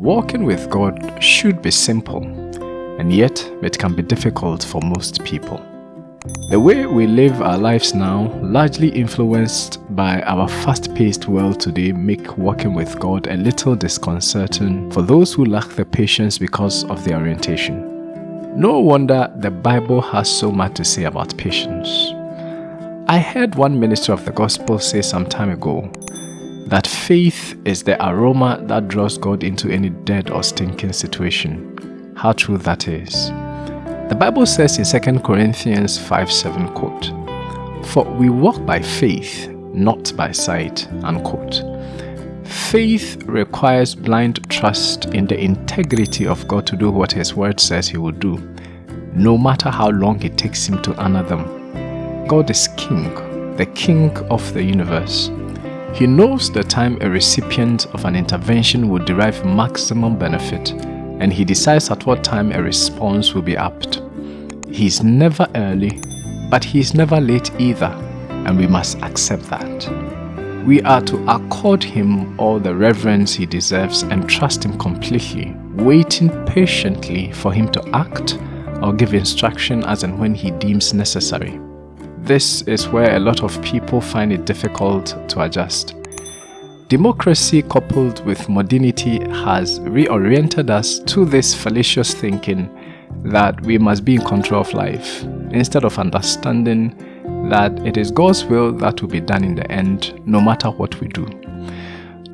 Walking with God should be simple, and yet it can be difficult for most people. The way we live our lives now, largely influenced by our fast-paced world today, make walking with God a little disconcerting for those who lack the patience because of their orientation. No wonder the Bible has so much to say about patience. I heard one minister of the gospel say some time ago that faith is the aroma that draws God into any dead or stinking situation. How true that is. The Bible says in 2 Corinthians 5 7, quote, For we walk by faith, not by sight, unquote. Faith requires blind trust in the integrity of God to do what His Word says He will do, no matter how long it takes Him to honor them. God is King, the King of the universe. He knows the time a recipient of an intervention will derive maximum benefit, and He decides at what time a response will be apt. He is never early, but He is never late either, and we must accept that we are to accord him all the reverence he deserves and trust him completely, waiting patiently for him to act or give instruction as and when he deems necessary. This is where a lot of people find it difficult to adjust. Democracy coupled with modernity has reoriented us to this fallacious thinking that we must be in control of life instead of understanding that it is God's will that will be done in the end, no matter what we do,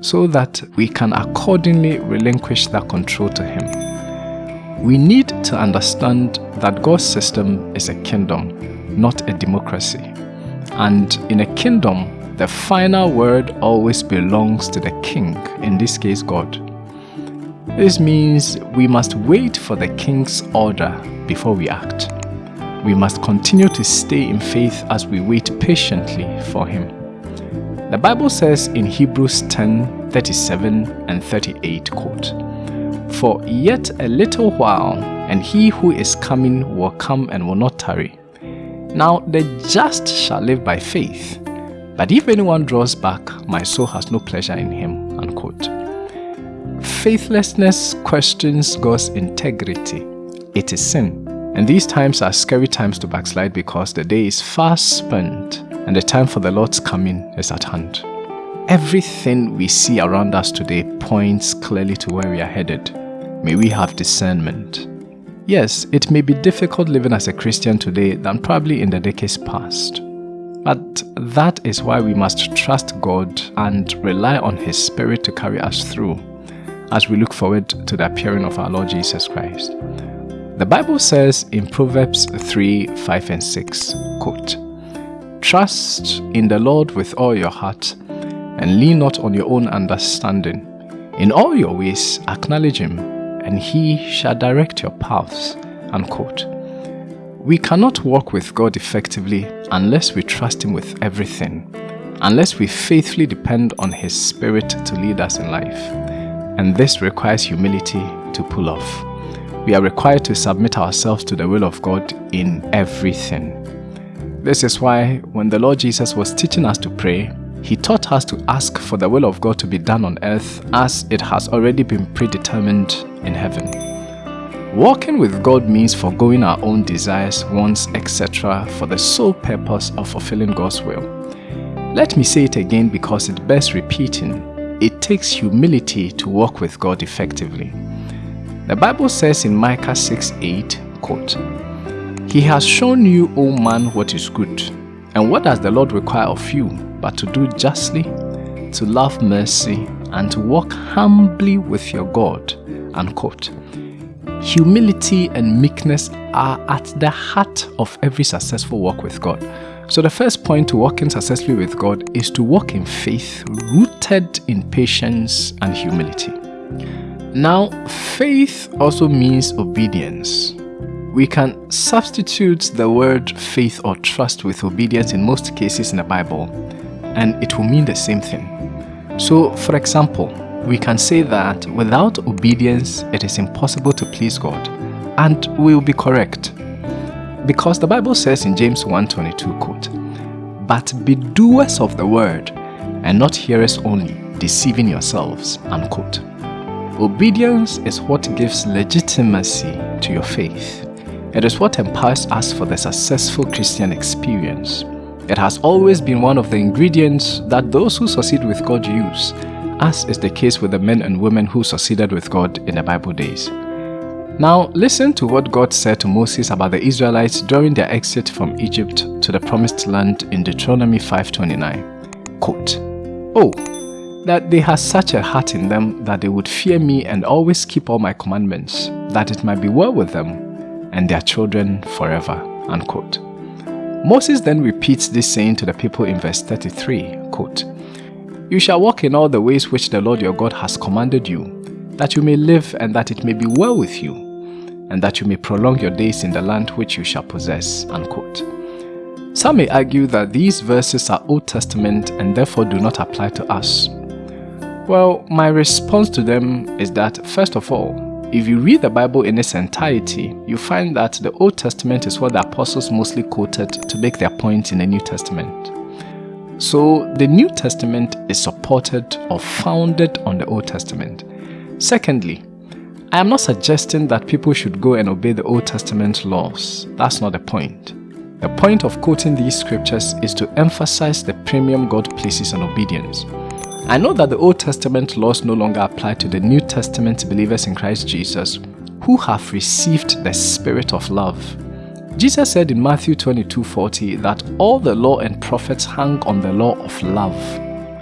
so that we can accordingly relinquish that control to Him. We need to understand that God's system is a kingdom, not a democracy. And in a kingdom, the final word always belongs to the king, in this case God. This means we must wait for the king's order before we act we must continue to stay in faith as we wait patiently for Him. The Bible says in Hebrews 10 37 and 38, quote, For yet a little while, and he who is coming will come and will not tarry. Now the just shall live by faith, but if anyone draws back, my soul has no pleasure in him. Unquote. Faithlessness questions God's integrity. It is sin. And these times are scary times to backslide because the day is fast spent and the time for the Lord's coming is at hand. Everything we see around us today points clearly to where we are headed. May we have discernment. Yes, it may be difficult living as a Christian today than probably in the decades past. But that is why we must trust God and rely on His Spirit to carry us through as we look forward to the appearing of our Lord Jesus Christ. The Bible says in Proverbs 3 5 and 6, quote, Trust in the Lord with all your heart, and lean not on your own understanding. In all your ways acknowledge him, and he shall direct your paths. Unquote. We cannot walk with God effectively unless we trust him with everything, unless we faithfully depend on his spirit to lead us in life. And this requires humility to pull off we are required to submit ourselves to the will of God in everything. This is why when the Lord Jesus was teaching us to pray, he taught us to ask for the will of God to be done on earth as it has already been predetermined in heaven. Walking with God means foregoing our own desires, wants, etc. for the sole purpose of fulfilling God's will. Let me say it again because it bears repeating. It takes humility to walk with God effectively. The Bible says in Micah 6 8, quote, He has shown you, O man, what is good. And what does the Lord require of you but to do justly, to love mercy, and to walk humbly with your God? Unquote. Humility and meekness are at the heart of every successful walk with God. So, the first point to walking successfully with God is to walk in faith, rooted in patience and humility. Now, faith also means obedience. We can substitute the word faith or trust with obedience in most cases in the Bible, and it will mean the same thing. So, for example, we can say that without obedience, it is impossible to please God, and we will be correct. Because the Bible says in James 1:22, quote, "But be doers of the word, and not hearers only, deceiving yourselves." Unquote. Obedience is what gives legitimacy to your faith. It is what empowers us for the successful Christian experience. It has always been one of the ingredients that those who succeed with God use, as is the case with the men and women who succeeded with God in the Bible days. Now, listen to what God said to Moses about the Israelites during their exit from Egypt to the promised land in Deuteronomy 5:29. Quote, "Oh, that they had such a heart in them that they would fear me and always keep all my commandments, that it might be well with them and their children forever. Unquote. Moses then repeats this saying to the people in verse 33, quote, You shall walk in all the ways which the Lord your God has commanded you, that you may live and that it may be well with you, and that you may prolong your days in the land which you shall possess. Unquote. Some may argue that these verses are Old Testament and therefore do not apply to us. Well, my response to them is that, first of all, if you read the Bible in its entirety, you find that the Old Testament is what the apostles mostly quoted to make their point in the New Testament. So the New Testament is supported or founded on the Old Testament. Secondly, I am not suggesting that people should go and obey the Old Testament laws. That's not the point. The point of quoting these scriptures is to emphasize the premium God places on obedience. I know that the Old Testament laws no longer apply to the New Testament believers in Christ Jesus who have received the Spirit of love. Jesus said in Matthew 22:40 that all the law and prophets hang on the law of love,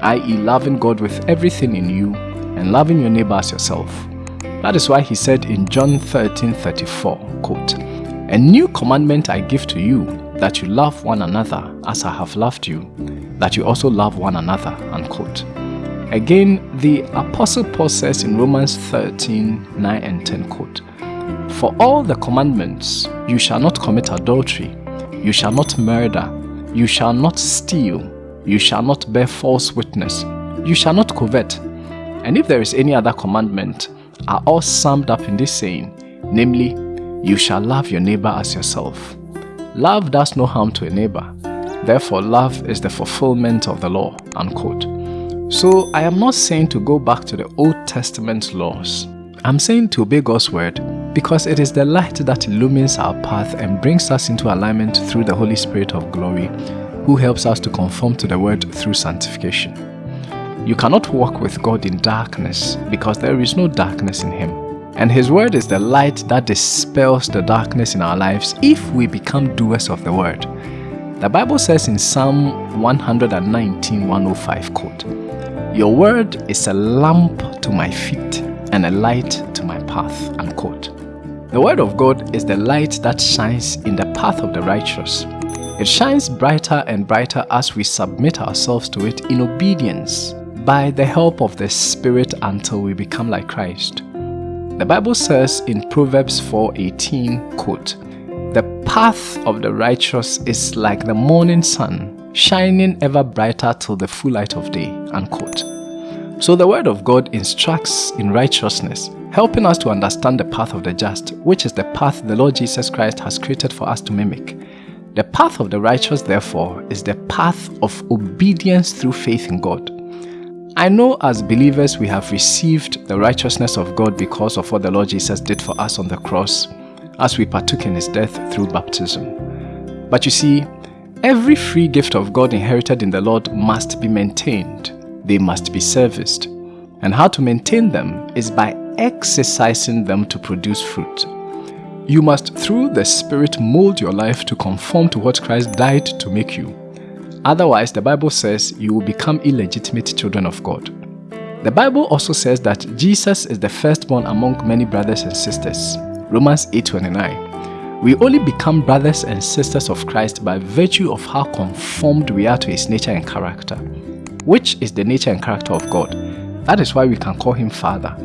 i.e., loving God with everything in you and loving your neighbor as yourself. That is why he said in John 13:34, quote, "A new commandment I give to you, that you love one another as I have loved you, that you also love one another." Unquote. Again, the Apostle Paul says in Romans 13 9 and 10, quote, For all the commandments, you shall not commit adultery, you shall not murder, you shall not steal, you shall not bear false witness, you shall not covet. And if there is any other commandment, are all summed up in this saying, namely, you shall love your neighbor as yourself. Love does no harm to a neighbor. Therefore, love is the fulfillment of the law. Unquote. So I am not saying to go back to the Old Testament laws. I'm saying to obey God's word because it is the light that illumines our path and brings us into alignment through the Holy Spirit of glory who helps us to conform to the word through sanctification. You cannot walk with God in darkness because there is no darkness in him. And his word is the light that dispels the darkness in our lives if we become doers of the word. The Bible says in Psalm 119 105 quote, your word is a lamp to my feet and a light to my path. Unquote. The word of God is the light that shines in the path of the righteous. It shines brighter and brighter as we submit ourselves to it in obedience by the help of the Spirit until we become like Christ. The Bible says in Proverbs 4:18, quote, "The path of the righteous is like the morning sun, shining ever brighter till the full light of day. Unquote. So the word of God instructs in righteousness, helping us to understand the path of the just, which is the path the Lord Jesus Christ has created for us to mimic. The path of the righteous, therefore, is the path of obedience through faith in God. I know as believers we have received the righteousness of God because of what the Lord Jesus did for us on the cross as we partook in his death through baptism. But you see, Every free gift of God inherited in the Lord must be maintained. They must be serviced. And how to maintain them is by exercising them to produce fruit. You must, through the Spirit, mold your life to conform to what Christ died to make you. Otherwise, the Bible says you will become illegitimate children of God. The Bible also says that Jesus is the firstborn among many brothers and sisters. Romans 8:29. We only become brothers and sisters of Christ by virtue of how conformed we are to his nature and character, which is the nature and character of God. That is why we can call him Father.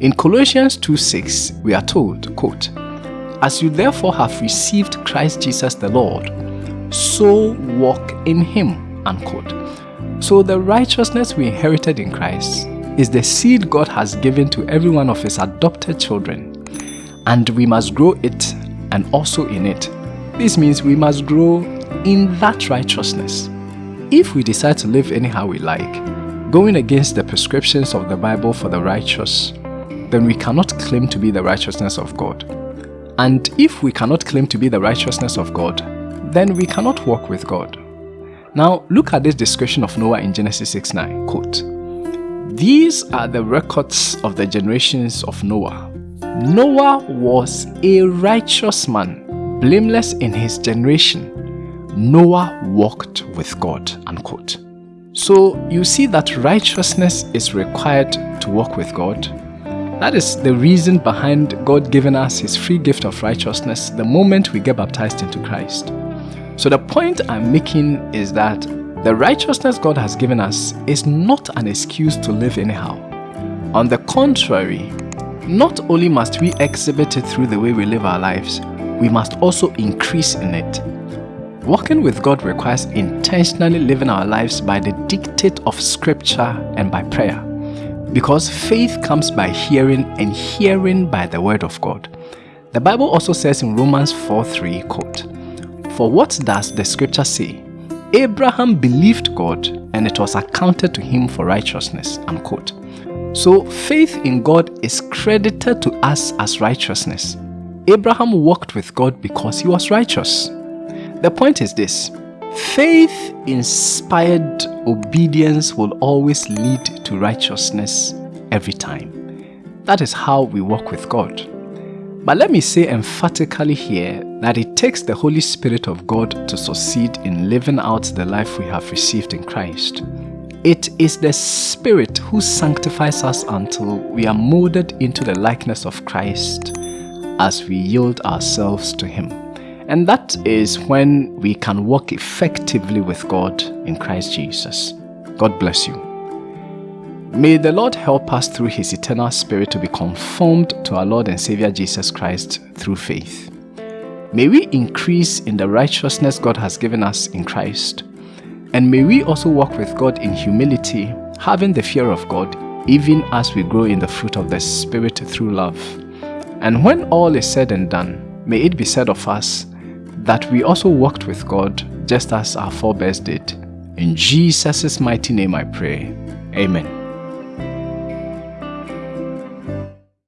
In Colossians 2:6, we are told, quote, As you therefore have received Christ Jesus the Lord, so walk in him. Unquote. So the righteousness we inherited in Christ is the seed God has given to every one of his adopted children, and we must grow it and also in it. This means we must grow in that righteousness. If we decide to live anyhow we like, going against the prescriptions of the Bible for the righteous, then we cannot claim to be the righteousness of God. And if we cannot claim to be the righteousness of God, then we cannot walk with God. Now, look at this description of Noah in Genesis 6 9. Quote, These are the records of the generations of Noah. Noah was a righteous man, blameless in his generation. Noah walked with God. Unquote. So you see that righteousness is required to walk with God. That is the reason behind God giving us his free gift of righteousness the moment we get baptized into Christ. So the point I'm making is that the righteousness God has given us is not an excuse to live anyhow. On the contrary, not only must we exhibit it through the way we live our lives, we must also increase in it. Walking with God requires intentionally living our lives by the dictate of scripture and by prayer. Because faith comes by hearing and hearing by the word of God. The Bible also says in Romans 4 3, quote, for what does the scripture say? Abraham believed God and it was accounted to him for righteousness. Unquote. So faith in God is credited to us as righteousness. Abraham walked with God because he was righteous. The point is this faith inspired obedience will always lead to righteousness every time. That is how we walk with God. But let me say emphatically here that it takes the Holy Spirit of God to succeed in living out the life we have received in Christ. It is the Spirit who sanctifies us until we are molded into the likeness of Christ as we yield ourselves to Him. And that is when we can walk effectively with God in Christ Jesus. God bless you. May the Lord help us through His eternal Spirit to be conformed to our Lord and Savior Jesus Christ through faith. May we increase in the righteousness God has given us in Christ. And may we also walk with God in humility, having the fear of God, even as we grow in the fruit of the Spirit through love. And when all is said and done, may it be said of us that we also walked with God just as our forebears did. In Jesus' mighty name I pray. Amen.